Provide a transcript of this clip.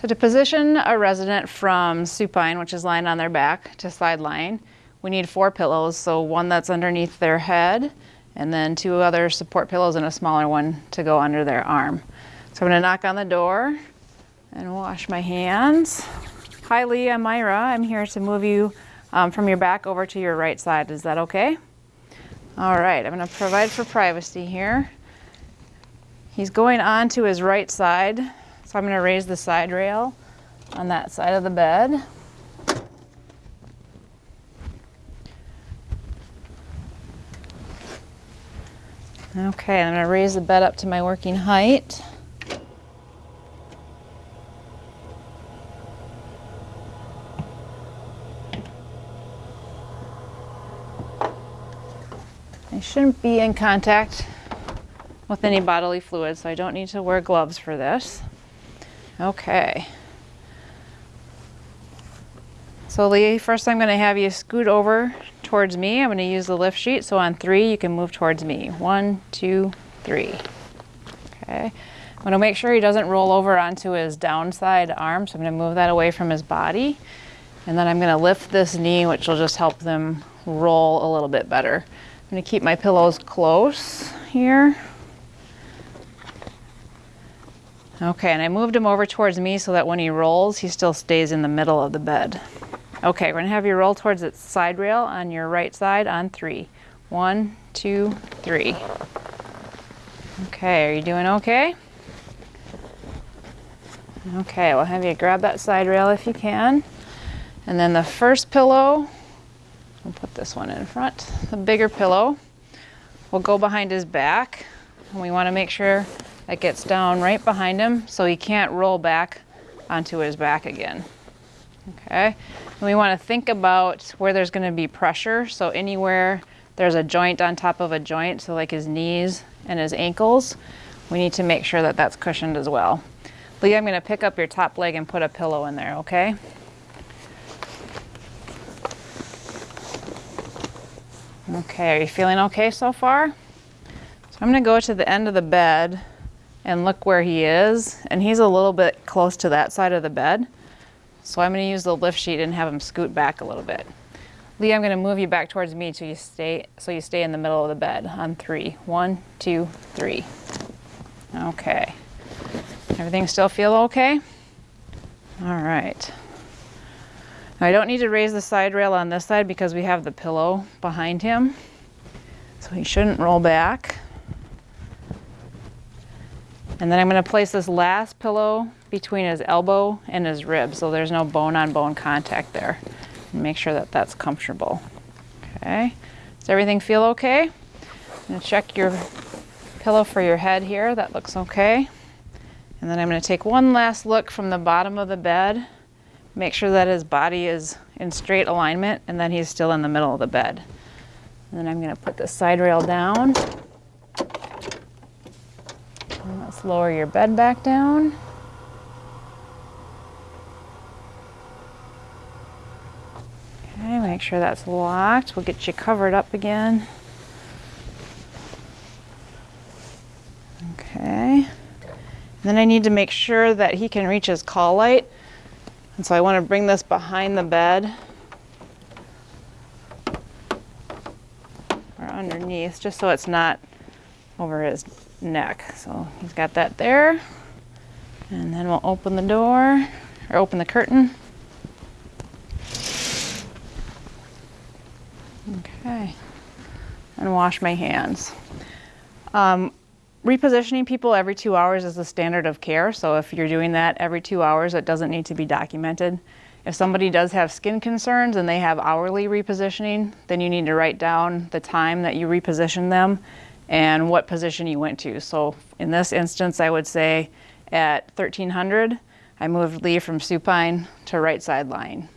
So to position a resident from supine, which is lying on their back, to side lying, we need four pillows. So one that's underneath their head, and then two other support pillows and a smaller one to go under their arm. So I'm gonna knock on the door and wash my hands. Hi Lee, I'm Myra. I'm here to move you um, from your back over to your right side. Is that okay? All right, I'm gonna provide for privacy here. He's going on to his right side, so I'm gonna raise the side rail on that side of the bed. Okay, I'm gonna raise the bed up to my working height. I shouldn't be in contact with any bodily fluid, so I don't need to wear gloves for this. Okay. So Lee, first I'm gonna have you scoot over towards me. I'm gonna use the lift sheet. So on three, you can move towards me. One, two, three. Okay. I'm gonna make sure he doesn't roll over onto his downside arm. So I'm gonna move that away from his body. And then I'm gonna lift this knee, which will just help them roll a little bit better. I'm gonna keep my pillows close here. Okay, and I moved him over towards me so that when he rolls, he still stays in the middle of the bed. Okay, we're gonna have you roll towards the side rail on your right side on three. One, two, three. Okay, are you doing okay? Okay, we'll have you grab that side rail if you can. And then the first pillow, we'll put this one in front. The bigger pillow will go behind his back. And we wanna make sure that gets down right behind him so he can't roll back onto his back again. Okay, and we want to think about where there's going to be pressure. So anywhere there's a joint on top of a joint, so like his knees and his ankles, we need to make sure that that's cushioned as well. Lee, I'm going to pick up your top leg and put a pillow in there, okay? Okay, are you feeling okay so far? So I'm going to go to the end of the bed and look where he is. And he's a little bit close to that side of the bed. So I'm gonna use the lift sheet and have him scoot back a little bit. Lee, I'm gonna move you back towards me so you stay, so you stay in the middle of the bed on three. One, two, three. Okay. Everything still feel okay? All right. Now, I don't need to raise the side rail on this side because we have the pillow behind him. So he shouldn't roll back. And then I'm going to place this last pillow between his elbow and his rib so there's no bone-on-bone contact there. Make sure that that's comfortable. Okay, does everything feel okay? I'm to check your pillow for your head here. That looks okay. And then I'm going to take one last look from the bottom of the bed. Make sure that his body is in straight alignment and that he's still in the middle of the bed. And then I'm going to put the side rail down. Let's lower your bed back down. Okay, make sure that's locked. We'll get you covered up again. Okay. Then I need to make sure that he can reach his call light. And so I want to bring this behind the bed or underneath just so it's not over his neck. So he's got that there. And then we'll open the door or open the curtain. Okay. And wash my hands. Um, repositioning people every two hours is the standard of care. So if you're doing that every two hours, it doesn't need to be documented. If somebody does have skin concerns and they have hourly repositioning, then you need to write down the time that you reposition them and what position you went to. So in this instance, I would say at 1300, I moved Lee from supine to right side lying.